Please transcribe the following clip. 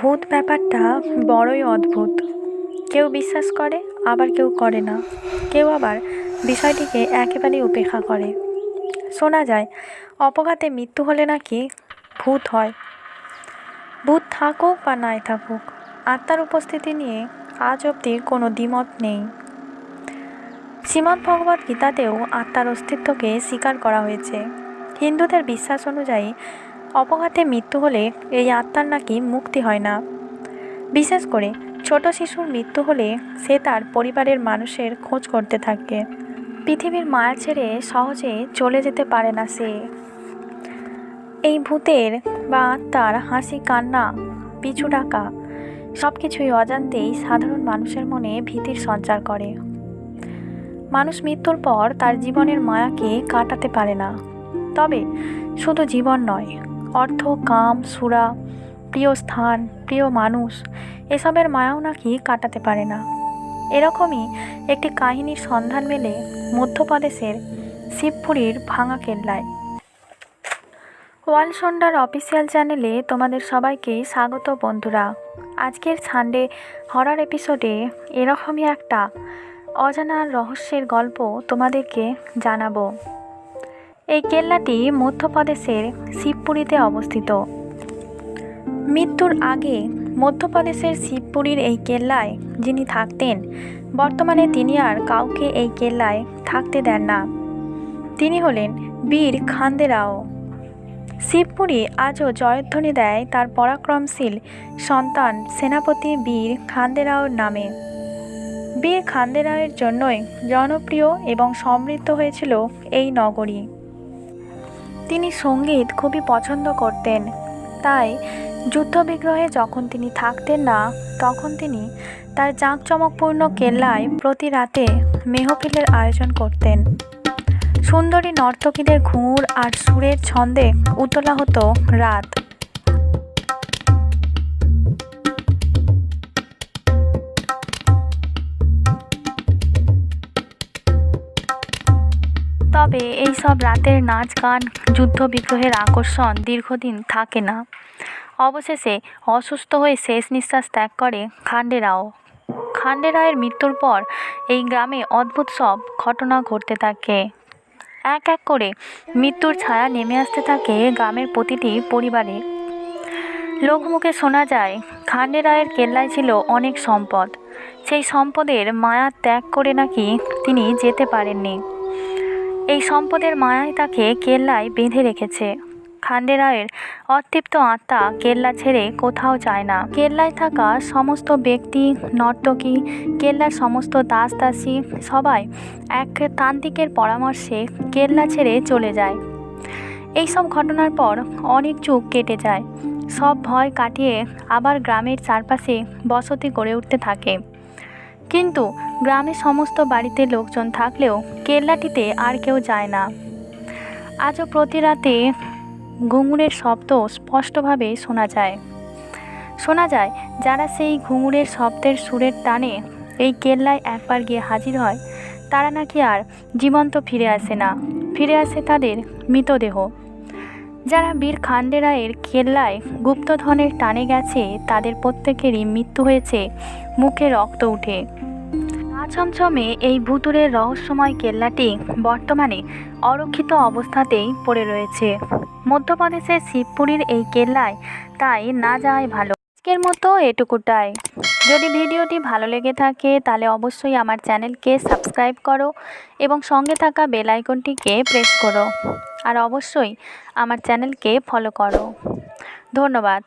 ভূত ব্যাপারটা বড়ই অদ্ভুত। কেউ বিশ্বাস করে, আবার কেউ করে না। কেউ আবার বিষয়টিকে একেবারেই উপেক্ষা করে। শোনা যায়, অপঘাতে মৃত্যু হলে নাকি ভূত হয়। ভূত থাকুক বা নাই থাকুক, আত্মার উপস্থিতি নিয়ে আজ অবধি কোনো দ্বিমত নেই। শ্রীমদ্ ভগবত গীতাতেও আত্মার অস্তিত্বকে স্বীকার করা হয়েছে। হিন্দুদের বিশ্বাস অনুযায়ী অপঘাতে মৃত্যু হলে এই আত্মার নাকি মুক্তি হয় না। বিশেষ করে ছোট শিশুর মৃত্যু হলে সে তার পরিবারের মানুষের খোঁজ করতে থাকে। পৃথিবীর মায়া ছেড়ে সহজে চলে যেতে পারে না সে। এই ভূতের বা আত্মার হাসি, কান্না, পিছু ডাকা সব কিছুই অজান্তেই সাধারণ মানুষের মনে ভীতির সঞ্চার করে। মানুষ মৃত্যুর পর তার জীবনের মায়াকে কাটাতে পারে না। তবে শুধু জীবন নয় অর্থ, কাম, সুরা, প্রিয় স্থান, প্রিয় মানুষ, এসবের মায়াও নাকি কাটাতে পারে না। এরকমই একটি কাহিনীর সন্ধান মেলে মধ্যপ্রদেশের শিবপুরীর ভাঙা কেল্লায়। ওয়াল সন্ডার অফিসিয়াল চ্যানেলে তোমাদের সবাইকে স্বাগত বন্ধুরা। আজকের সানডে হরার এপিসোডে এরকমই একটা অজানা রহস্যের গল্প তোমাদেরকে জানাব। এই কেল্লাটি মধ্যপ্রদেশের শিবপুরীতে অবস্থিত। মৃত্যুর আগে মধ্যপ্রদেশের শিবপুরীর এই কেল্লায় যিনি থাকতেন, বর্তমানে তিনি আর কাউকে এই কেল্লায় থাকতে দেন না। তিনি হলেন বীর খান্দেরাও। শিবপুরী আজও জয়ধ্বনি দেয় তার পরাক্রমশীল সন্তান সেনাপতি বীর খান্দেরাওর নামে। বীর খান্দেরাওয়ের জন্যই জনপ্রিয় এবং সমৃদ্ধ হয়েছিল এই নগরী। তিনি সংগীত খুবই পছন্দ করতেন। তাই যুদ্ধবিগ্রহে যখন তিনি থাকতেন না, তখন তিনি তার জাঁকচমকপূর্ণ কেল্লায় প্রতি রাতে মেহফিলের আয়োজন করতেন। সুন্দরী নর্তকীদের ঘুর আর সুরের ছন্দে উতলা হতো রাত। তবে এই সব রাতের নাচ, গান, যুদ্ধ বিগ্রহের আকর্ষণ দীর্ঘদিন থাকে না। অবশেষে অসুস্থ হয়ে শেষ নিঃশ্বাস ত্যাগ করে খান্ডেরাও। খান্ডেরায়ের মৃত্যুর পর এই গ্রামে অদ্ভুত সব ঘটনা ঘটতে থাকে। এক এক করে মৃত্যুর ছায়া নেমে আসতে থাকে গ্রামের প্রতিটি পরিবারে। লোকমুখে শোনা যায়, খান্ডেরায়ের কেল্লায় ছিল অনেক সম্পদ। সেই সম্পদের মায়া ত্যাগ করে নাকি তিনি যেতে পারেননি। এই সম্পদের মায়াই তাকে কেল্লায় বেঁধে রেখেছে। খান্ডেরায়ের অতৃপ্ত আত্মা কেল্লা ছেড়ে কোথাও যায় না। কেল্লায় থাকা সমস্ত ব্যক্তি, নর্তকী, কেল্লার সমস্ত দাস দাসী সবাই এক তান্ত্রিকের পরামর্শে কেল্লা ছেড়ে চলে যায়। এই সব ঘটনার পর অনেক যুগ কেটে যায়। সব ভয় কাটিয়ে আবার গ্রামের চারপাশে বসতি গড়ে উঠতে থাকে। কিন্তু গ্রামে সমস্ত বাড়িতে লোকজন থাকলেও কেল্লাটিতে আর কেউ যায় না। আজও প্রতি রাতে ঘুঙুরের শব্দ স্পষ্টভাবে শোনা যায়। শোনা যায়, যারা সেই ঘুঙুরের শব্দের সুরের টানে এই কেল্লায় একবার গিয়ে হাজির হয়, তারা নাকি আর জীবন্ত ফিরে আসে না। ফিরে আসে তাদের মৃতদেহ। যারা বীর খান্ডেরায়ের কেল্লায় গুপ্তধনের টানে গেছে, তাদের প্রত্যেকেরই মৃত্যু হয়েছে, মুখে রক্ত উঠে। ছমছমে এই ভুতুরের রহস্যময় কেল্লাটি বর্তমানে অরক্ষিত অবস্থাতেই পড়ে রয়েছে। মধ্যপ্রদেশের শিবপুরীর এই কেল্লায় তাই না যাওয়াই ভালো। আজকের মতো এটুকুটাই। যদি ভিডিওটি ভালো লেগে থাকে, তাহলে অবশ্যই আমার চ্যানেলকে সাবস্ক্রাইব করো এবং সঙ্গে থাকা বেল আইকনটিকে প্রেস করো। আর অবশ্যই আমার চ্যানেলকে ফলো করো। ধন্যবাদ।